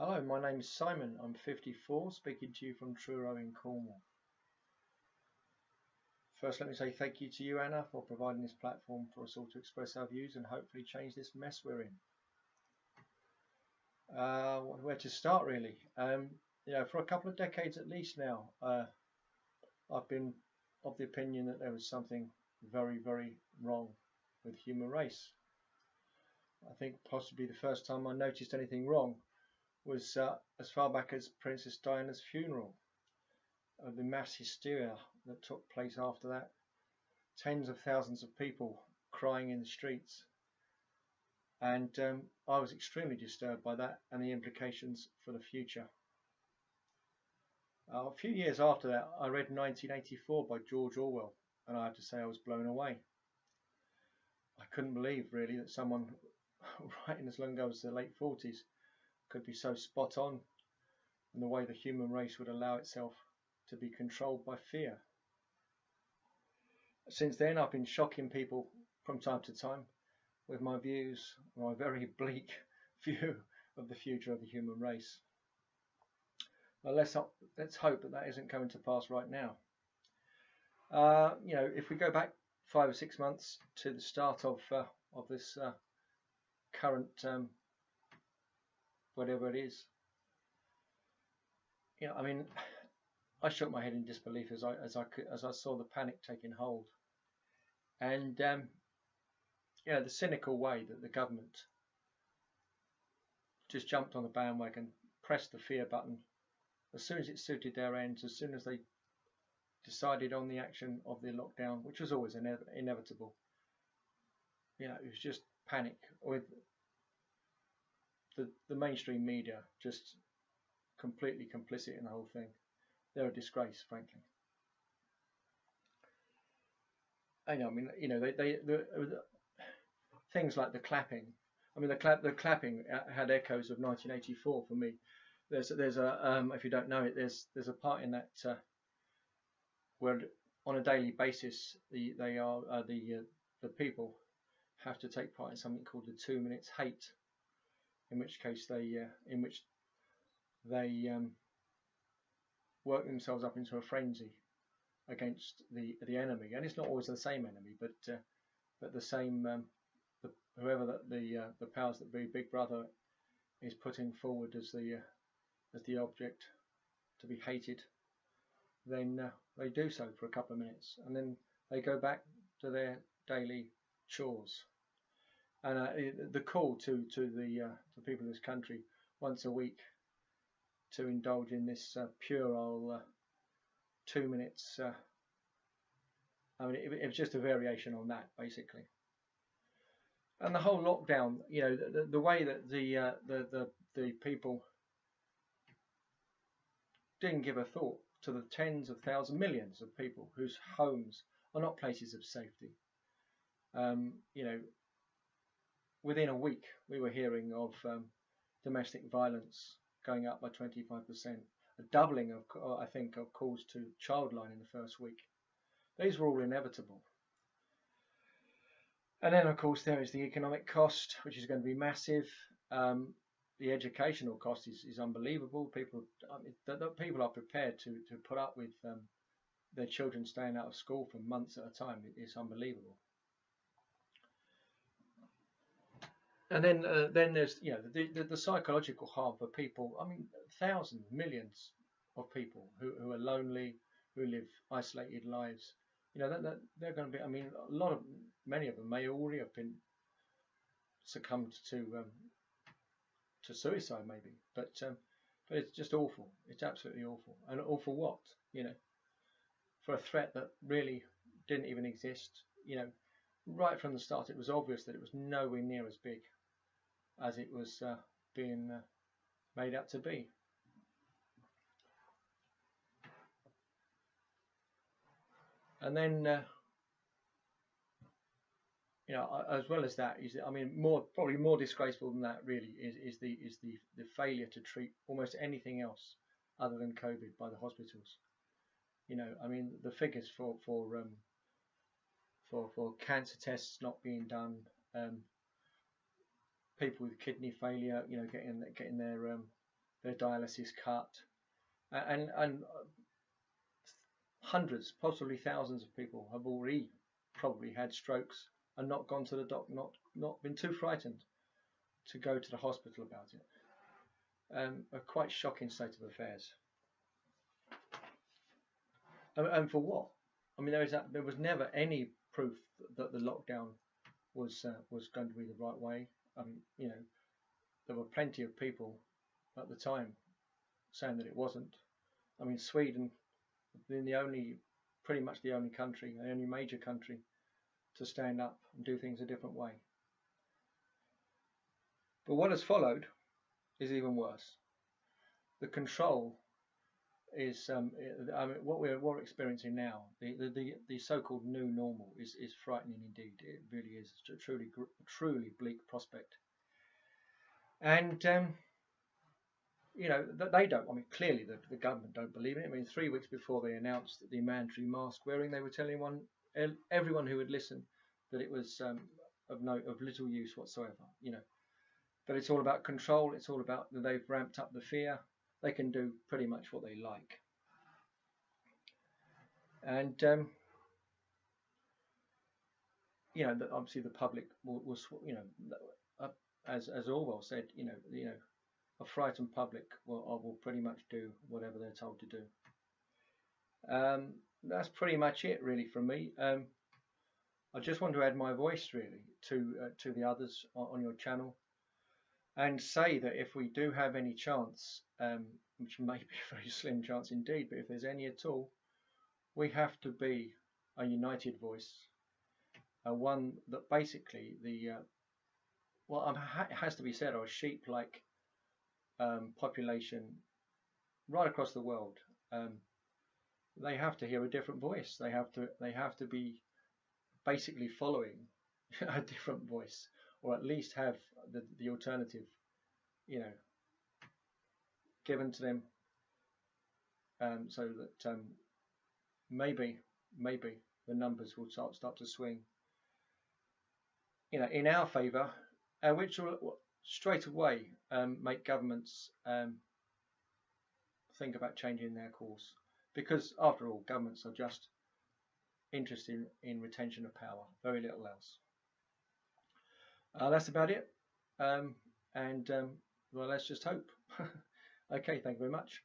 Hello, my name is Simon. I'm 54, speaking to you from Truro in Cornwall. First, let me say thank you to you, Anna, for providing this platform for us all to express our views and hopefully change this mess we're in. Uh, where to start, really? Um, you know, for a couple of decades at least now, uh, I've been of the opinion that there was something very, very wrong with human race. I think possibly the first time I noticed anything wrong was uh, as far back as Princess Diana's funeral, uh, the mass hysteria that took place after that, tens of thousands of people crying in the streets. And um, I was extremely disturbed by that and the implications for the future. Uh, a few years after that, I read 1984 by George Orwell, and I have to say I was blown away. I couldn't believe really that someone writing as long ago as the late 40s could be so spot on in the way the human race would allow itself to be controlled by fear. Since then, I've been shocking people from time to time with my views, my very bleak view of the future of the human race. Well, let's, let's hope that that isn't coming to pass right now. Uh, you know, if we go back five or six months to the start of uh, of this uh, current um, whatever it is. You know, I mean, I shook my head in disbelief as I as I could, as I saw the panic taking hold, and um, yeah, the cynical way that the government just jumped on the bandwagon, pressed the fear button as soon as it suited their ends, as soon as they decided on the action of the lockdown, which was always ine inevitable. You know, it was just panic with the, the mainstream media just completely complicit in the whole thing. They're a disgrace, frankly. I know, I mean, you know, they, they the, the, things like the clapping. I mean, the the clapping had echoes of 1984 for me. There's, there's a, um, if you don't know it, there's, there's a part in that uh, where on a daily basis, the, they are uh, the, uh, the people have to take part in something called the two minutes hate in which case they uh, in which they um, work themselves up into a frenzy against the the enemy, and it's not always the same enemy, but uh, but the same um, the, whoever the the, uh, the powers that be, Big Brother, is putting forward as the uh, as the object to be hated, then uh, they do so for a couple of minutes, and then they go back to their daily chores and uh, the call to to the uh, to people of this country once a week to indulge in this uh, puerile uh, two minutes. Uh, I mean, it, it, was just a variation on that, basically. And the whole lockdown, you know, the, the way that the, uh, the the the people didn't give a thought to the tens of thousands, millions of people whose homes are not places of safety. Um, you know, within a week, we were hearing of um, domestic violence going up by 25%, a doubling of, uh, I think, of calls to childline in the first week. These were all inevitable. And then, of course, there is the economic cost, which is going to be massive. Um, the educational cost is, is unbelievable. People, I mean, the, the people are prepared to, to put up with um, their children staying out of school for months at a time. It's unbelievable. And then uh, then there's you know the, the, the psychological harm for people. I mean, thousands, millions of people who, who are lonely, who live isolated lives. You know, that, that they're going to be. I mean, a lot of many of them may already have been succumbed to um, to suicide, maybe. But um, but it's just awful. It's absolutely awful. And awful what? You know, for a threat that really didn't even exist. You know, right from the start, it was obvious that it was nowhere near as big as it was uh, being uh, made out to be. And then, uh, you know, as well as that is, I mean, more probably more disgraceful than that really is, is the is the the failure to treat almost anything else other than COVID by the hospitals. You know, I mean, the figures for for um, for for cancer tests not being done, um, people with kidney failure, you know, getting getting their um, their dialysis cut, and and hundreds, possibly thousands of people have already probably had strokes and not gone to the doc, not not been too frightened to go to the hospital about it. Um, a quite shocking state of affairs. And, and for what? I mean, there is there was never any proof that the lockdown was uh, was going to be the right way. Um, you know, there were plenty of people at the time saying that it wasn't. I mean, Sweden been the only, pretty much the only country, the only major country to stand up and do things a different way. But what has followed is even worse. The control is um, I mean, what we're, what we're experiencing now. The, the, the, the so-called new normal is, is frightening indeed. It really is a truly truly bleak prospect. And um, you know, they don't. I mean, clearly the, the government don't believe it. I mean, three weeks before they announced the mandatory mask wearing, they were telling one everyone who would listen that it was um, of no of little use whatsoever. You know, but it's all about control. It's all about that they've ramped up the fear. They can do pretty much what they like. And um, you know, that obviously the public was, you know, as as Orwell said, you know, you know, a frightened public will, will pretty much do whatever they're told to do. Um, that's pretty much it really from me. Um, I just want to add my voice really to uh, to the others on, on, your channel and say that if we do have any chance, um, which may be a very slim chance indeed, but if there's any at all, we have to be a united voice, a one that basically the uh, well, it has to be said, our sheep like um, population right across the world, um, they have to hear a different voice. They have to they have to be basically following a different voice, or at least have the the alternative, you know, given to them, um, so that um, maybe maybe the numbers will start start to swing. You know, in our favour, uh, which will straight away um, make governments um, think about changing their course. Because after all, governments are just interested in retention of power, very little else. Uh, that's about it. Um, and um, well, let's just hope. okay, thank you very much.